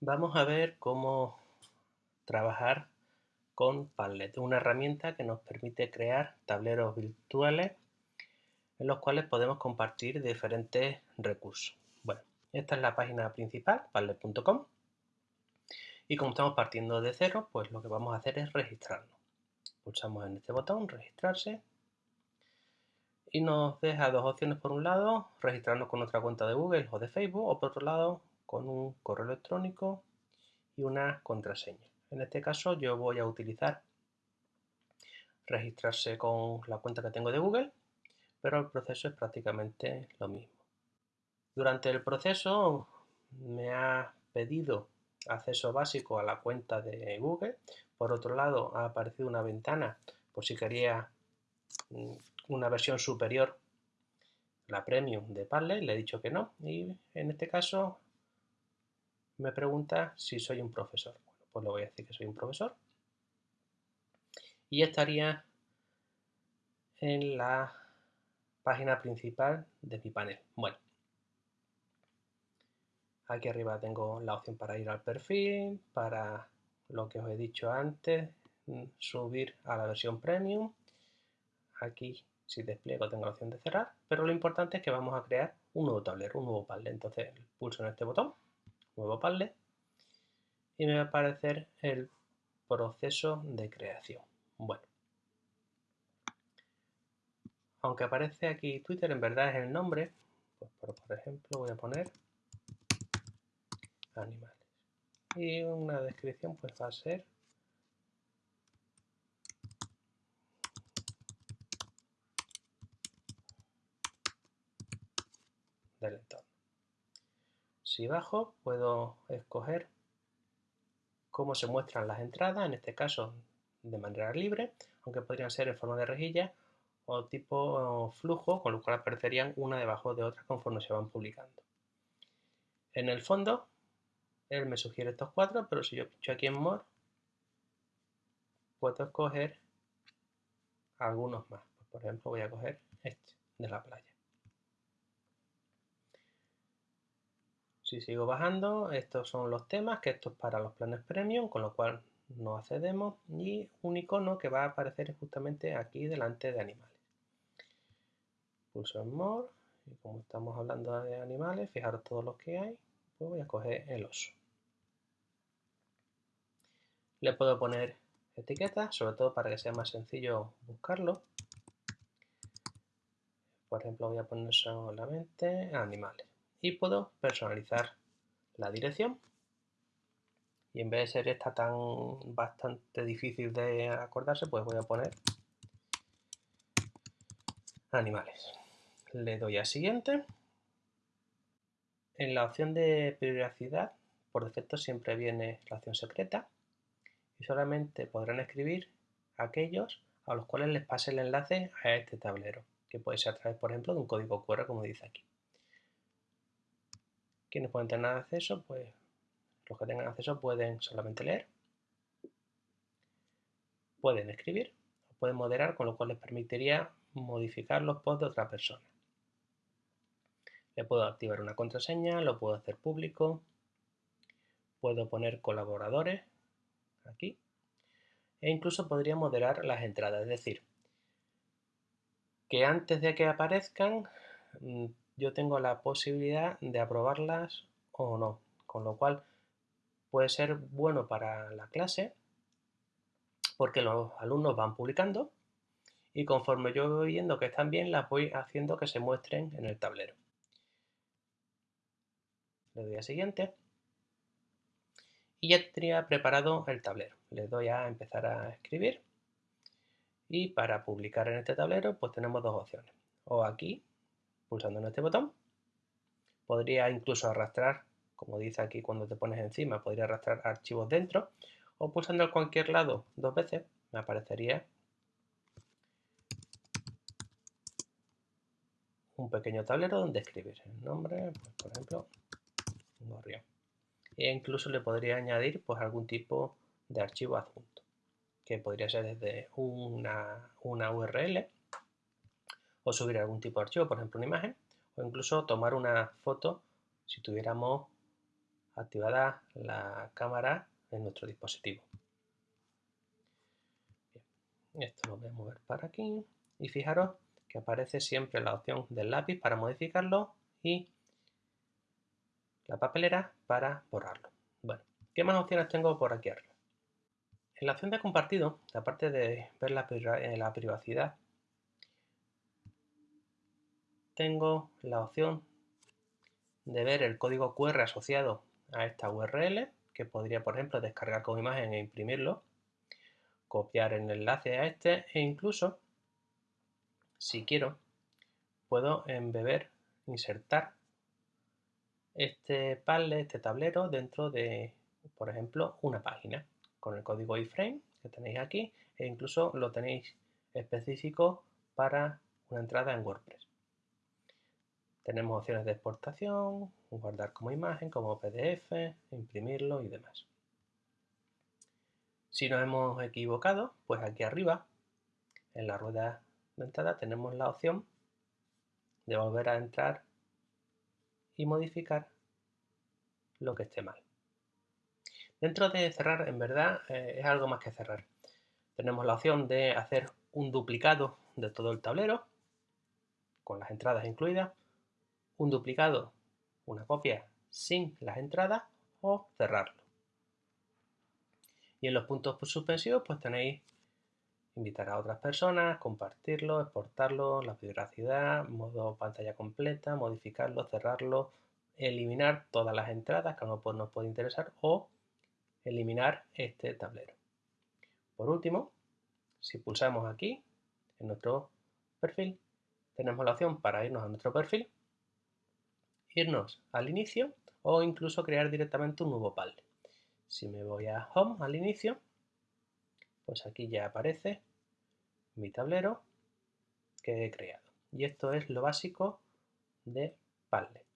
Vamos a ver cómo trabajar con Padlet, una herramienta que nos permite crear tableros virtuales en los cuales podemos compartir diferentes recursos. Bueno, esta es la página principal, padlet.com, y como estamos partiendo de cero, pues lo que vamos a hacer es registrarnos. Pulsamos en este botón, registrarse, y nos deja dos opciones por un lado, registrarnos con nuestra cuenta de Google o de Facebook, o por otro lado, con un correo electrónico y una contraseña. En este caso yo voy a utilizar registrarse con la cuenta que tengo de Google, pero el proceso es prácticamente lo mismo. Durante el proceso me ha pedido acceso básico a la cuenta de Google. Por otro lado, ha aparecido una ventana por si quería mm, una versión superior, la Premium de Padlet. Le he dicho que no. Y en este caso me pregunta si soy un profesor. Bueno, pues le voy a decir que soy un profesor. Y estaría en la página principal de mi panel. Bueno, aquí arriba tengo la opción para ir al perfil, para lo que os he dicho antes, mm, subir a la versión premium. Aquí, si despliego, tengo la opción de cerrar, pero lo importante es que vamos a crear un nuevo tablero, un nuevo panel. Entonces, pulso en este botón nuevo Padlet y me va a aparecer el proceso de creación. Bueno, aunque aparece aquí Twitter, en verdad es el nombre. Pues por, ejemplo voy a poner animales. Y una descripción pues va a ser del entorno. Si bajo, puedo escoger cómo se muestran las entradas, en este caso de manera libre, aunque podrían ser en forma de rejilla o tipo flujo, con lo cual aparecerían una debajo de otra conforme se van publicando. En el fondo, él me sugiere estos cuatro, pero si yo pincho aquí en More, puedo escoger algunos más. Por ejemplo, voy a coger este de la playa. Si sigo bajando, estos son los temas, que esto es para los planes premium, con lo cual no accedemos, y un icono que va a aparecer justamente aquí delante de animales. Pulso en More, y como estamos hablando de animales, fijaros todos los que hay, pues voy a coger el oso. Le puedo poner etiquetas, sobre todo para que sea más sencillo buscarlo. Por ejemplo, voy a poner solamente animales y puedo personalizar la dirección. Y en vez de ser esta tan bastante difícil de acordarse pues voy a poner animales. Le doy a siguiente. En la opción de privacidad por defecto siempre viene la opción secreta. Y solamente podrán escribir aquellos a los cuales les pase el enlace a este tablero que puede ser a través por ejemplo de un código QR como dice aquí quienes pueden tener acceso, pues los que tengan acceso pueden solamente leer, pueden escribir, pueden moderar, con lo cual les permitiría modificar los posts de otra persona. Le puedo activar una contraseña, lo puedo hacer público, puedo poner colaboradores aquí e incluso podría moderar las entradas, es decir, que antes de que aparezcan mm, yo tengo la posibilidad de aprobarlas o no, con lo cual puede ser bueno para la clase porque los alumnos van publicando y conforme yo voy viendo que están bien, las voy haciendo que se muestren en el tablero. Le doy a siguiente y ya tendría preparado el tablero. Le doy a empezar a escribir y para publicar en este tablero pues tenemos dos opciones. O aquí pulsando en este botón. Podría incluso arrastrar, como dice aquí cuando te pones encima, podría arrastrar archivos dentro o pulsando en cualquier lado dos veces me aparecería un pequeño tablero donde escribir el nombre, pues, por ejemplo, gorrión. E incluso le podría añadir pues algún tipo de archivo adjunto, que podría ser desde una, una URL o subir algún tipo de archivo, por ejemplo una imagen, o incluso tomar una foto si tuviéramos activada la cámara en nuestro dispositivo. Esto lo voy a mover para aquí y fijaros que aparece siempre la opción del lápiz para modificarlo y la papelera para borrarlo. Bueno, ¿qué más opciones tengo por aquí arriba? En la opción de compartido, aparte de ver la, eh, la privacidad, tengo la opción de ver el código QR asociado a esta URL, que podría, por ejemplo, descargar como imagen e imprimirlo, copiar el enlace a este e incluso, si quiero, puedo embeber, insertar este panel, este tablero dentro de, por ejemplo, una página con el código iframe que tenéis aquí e incluso lo tenéis específico para una entrada en WordPress. Tenemos opciones de exportación, guardar como imagen, como PDF, imprimirlo y demás. Si nos hemos equivocado, pues aquí arriba, en la rueda de entrada, tenemos la opción de volver a entrar y modificar lo que esté mal. Dentro de cerrar, en verdad, eh, es algo más que cerrar. Tenemos la opción de hacer un duplicado de todo el tablero, con las entradas incluidas, un duplicado, una copia sin las entradas o cerrarlo. Y en los puntos suspensivos pues tenéis invitar a otras personas, compartirlo, exportarlo, la privacidad, modo pantalla completa, modificarlo, cerrarlo, eliminar todas las entradas que no nos puede interesar o eliminar este tablero. Por último, si pulsamos aquí en nuestro perfil, tenemos la opción para irnos a nuestro perfil irnos al inicio o incluso crear directamente un nuevo PAL. Si me voy a Home al inicio, pues aquí ya aparece mi tablero que he creado. Y esto es lo básico de Padlet.